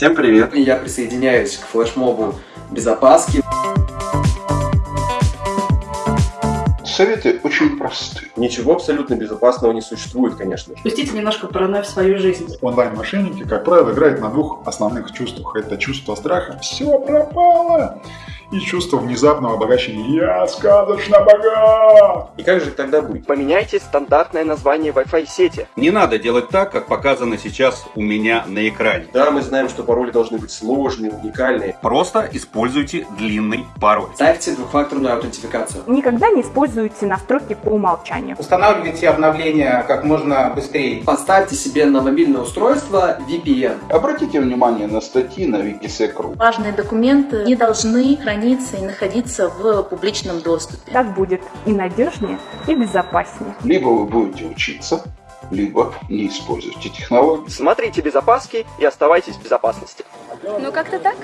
Всем привет! Я присоединяюсь к флешмобу безопаски. Советы очень просты. Ничего абсолютно безопасного не существует, конечно же. Пустите немножко паранойи в свою жизнь. Онлайн-мошенники, как правило, играют на двух основных чувствах. Это чувство страха «все пропало» и чувство внезапного обогащения «я сказочно богат». И как же тогда быть? Поменяйте стандартное название Wi-Fi сети. Не надо делать так, как показано сейчас у меня на экране. Да, мы знаем, что пароли должны быть сложные, уникальные. Просто используйте длинный пароль. Ставьте двухфакторную аутентификацию. Никогда не используйте настройки по умолчанию. Устанавливайте обновления как можно быстрее. Поставьте себе на мобильное устройство VPN. Обратите внимание на статьи на Wikisec.ru. Важные документы не должны храниться и находиться в публичном доступе. Так будет и надежнее, и безопаснее. Либо вы будете учиться, либо не используйте технологии. Смотрите безопаски и оставайтесь в безопасности. Ну как-то так.